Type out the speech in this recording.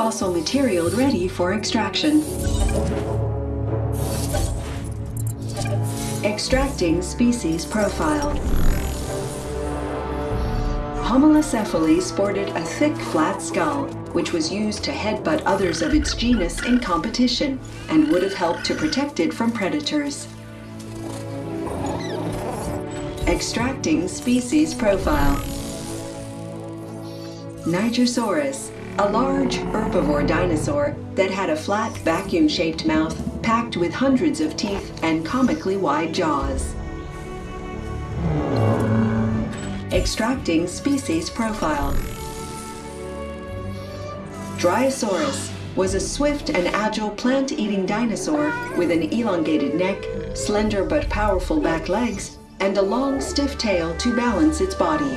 fossil material ready for extraction. Extracting species profile. Homalocephale sported a thick, flat skull, which was used to headbutt others of its genus in competition and would have helped to protect it from predators. Extracting species profile. Nigersaurus, a large herbivore dinosaur that had a flat vacuum-shaped mouth packed with hundreds of teeth and comically wide jaws. Extracting species profile. Dryosaurus was a swift and agile plant-eating dinosaur with an elongated neck, slender but powerful back legs, and a long, stiff tail to balance its body.